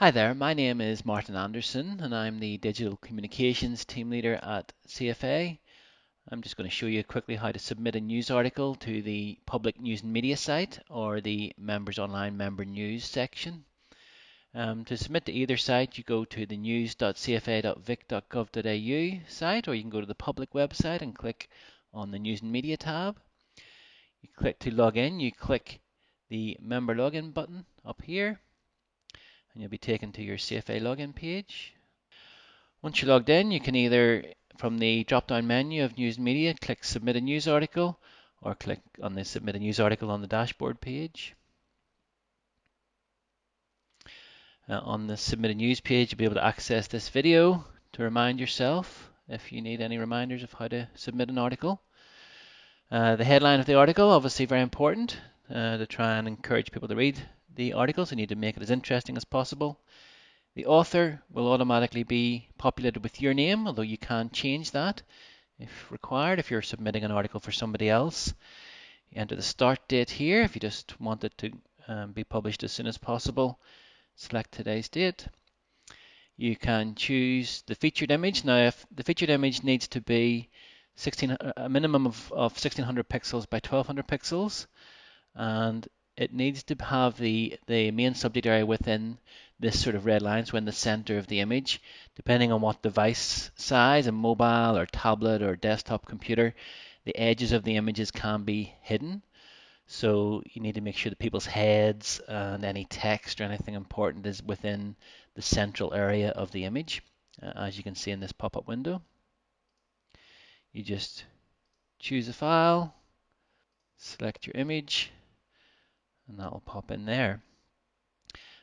Hi there, my name is Martin Anderson and I'm the Digital Communications Team Leader at CFA. I'm just going to show you quickly how to submit a news article to the Public News and Media site or the Members Online Member News section. Um, to submit to either site, you go to the news.cfa.vic.gov.au site or you can go to the public website and click on the News and Media tab. You click to log in, you click the Member Login button up here and you'll be taken to your CFA login page. Once you're logged in, you can either, from the drop-down menu of News Media, click Submit a News Article, or click on the Submit a News Article on the dashboard page. Uh, on the Submit a News page, you'll be able to access this video to remind yourself if you need any reminders of how to submit an article. Uh, the headline of the article, obviously very important uh, to try and encourage people to read the article, so you need to make it as interesting as possible. The author will automatically be populated with your name, although you can change that if required, if you're submitting an article for somebody else. You enter the start date here if you just want it to um, be published as soon as possible. Select today's date. You can choose the featured image. Now, if the featured image needs to be 16, a minimum of, of 1600 pixels by 1200 pixels, and it needs to have the, the main subject area within this sort of red line, so in the center of the image. Depending on what device size, a mobile or tablet or desktop computer, the edges of the images can be hidden. So you need to make sure that people's heads and any text or anything important is within the central area of the image, uh, as you can see in this pop-up window. You just choose a file, select your image, and that will pop in there.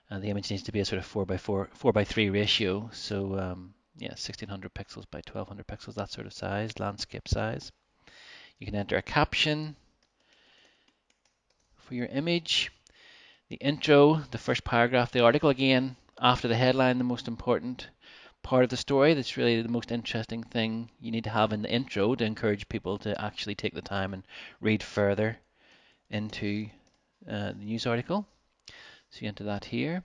And the image needs to be a sort of 4 by 4, 4 by 3 ratio. So um, yeah, 1600 pixels by 1200 pixels, that sort of size, landscape size. You can enter a caption for your image. The intro, the first paragraph the article, again, after the headline, the most important part of the story. That's really the most interesting thing you need to have in the intro to encourage people to actually take the time and read further into uh, the news article. So you enter that here.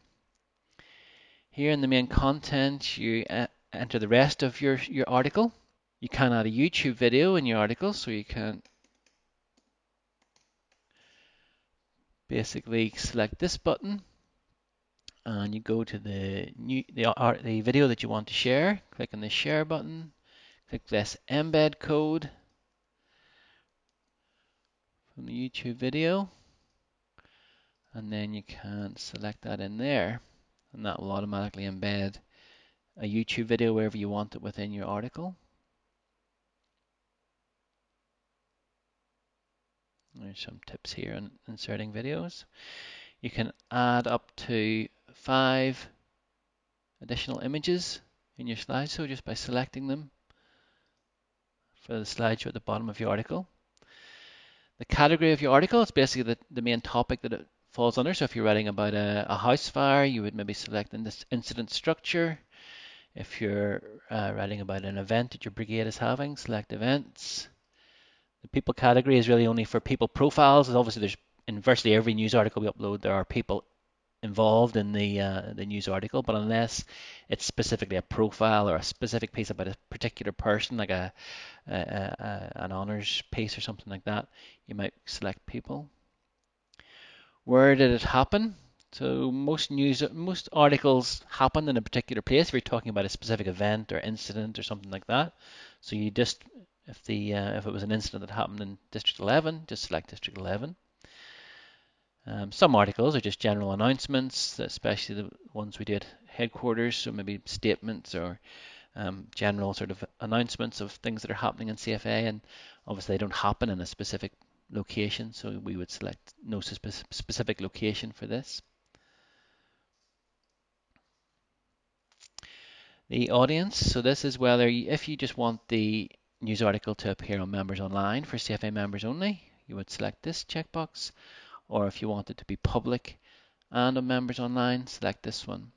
Here in the main content, you uh, enter the rest of your, your article. You can add a YouTube video in your article, so you can basically select this button and you go to the new the, art, the video that you want to share. Click on the share button. Click this embed code from the YouTube video and then you can select that in there and that will automatically embed a YouTube video wherever you want it within your article. There's some tips here on inserting videos. You can add up to five additional images in your slideshow just by selecting them for the slideshow at the bottom of your article. The category of your article is basically the, the main topic that it falls under. So if you're writing about a, a house fire, you would maybe select in this incident structure. If you're uh, writing about an event that your brigade is having, select events. The people category is really only for people profiles. Obviously, there's in virtually every news article we upload, there are people involved in the uh, the news article, but unless it's specifically a profile or a specific piece about a particular person, like a, a, a an honors piece or something like that, you might select people. Where did it happen? So most news, most articles happen in a particular place. If you're talking about a specific event or incident or something like that, so you just if the uh, if it was an incident that happened in District 11, just select District 11. Um, some articles are just general announcements, especially the ones we did headquarters, so maybe statements or um, general sort of announcements of things that are happening in CFA, and obviously they don't happen in a specific location, so we would select no specific location for this. The audience, so this is whether if you just want the news article to appear on members online for CFA members only, you would select this checkbox, or if you want it to be public and on members online, select this one.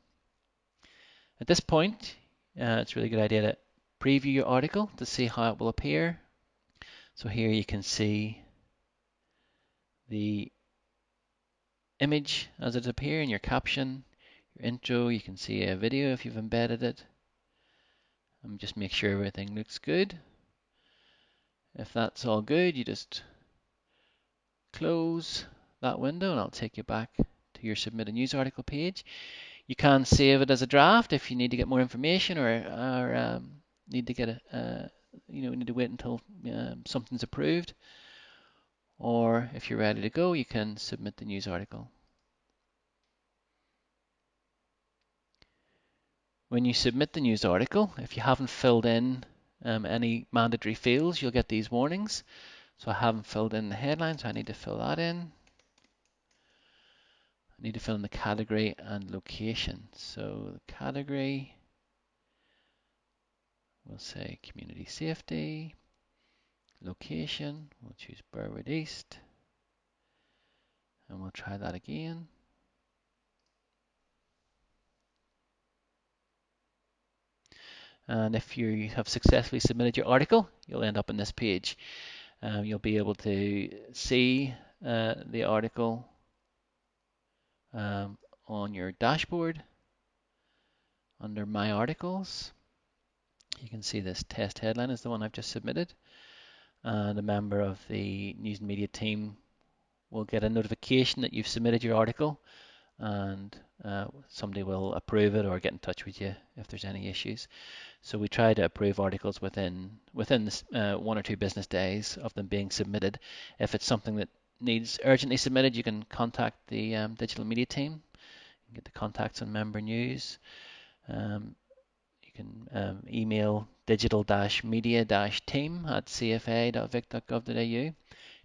At this point, uh, it's a really good idea to preview your article to see how it will appear. So here you can see the image as it appears in your caption, your intro. You can see a video if you've embedded it. And just make sure everything looks good. If that's all good, you just close that window and I'll take you back to your submit a news article page. You can save it as a draft if you need to get more information or, or um, need to get a, uh, you know, need to wait until um, something's approved. Or if you're ready to go, you can submit the news article. When you submit the news article, if you haven't filled in um, any mandatory fields, you'll get these warnings. So I haven't filled in the headline, so I need to fill that in. I need to fill in the category and location. So the category, we'll say community safety. Location, we'll choose Burwood East. And we'll try that again. And if you have successfully submitted your article, you'll end up on this page. Um, you'll be able to see uh, the article um, on your dashboard under My Articles. You can see this test headline is the one I've just submitted. And a member of the news and media team will get a notification that you've submitted your article and uh, somebody will approve it or get in touch with you if there's any issues. So we try to approve articles within within uh, one or two business days of them being submitted. If it's something that needs urgently submitted, you can contact the um, digital media team. You can get the contacts on member news. Um, can um, email digital-media-team at cfa.vic.gov.au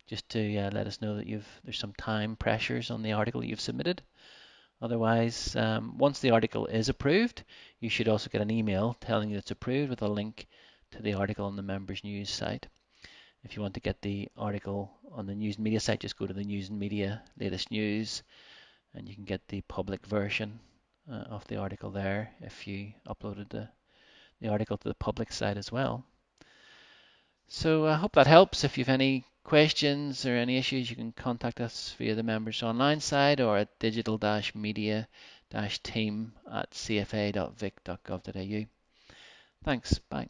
just to uh, let us know that you've there's some time pressures on the article you've submitted. Otherwise, um, once the article is approved, you should also get an email telling you it's approved with a link to the article on the members news site. If you want to get the article on the news and media site, just go to the news and media latest news and you can get the public version uh, of the article there if you uploaded the, the article to the public site as well. So I hope that helps. If you have any questions or any issues, you can contact us via the members online side or at digital-media-team at cfa.vic.gov.au. Thanks. Bye.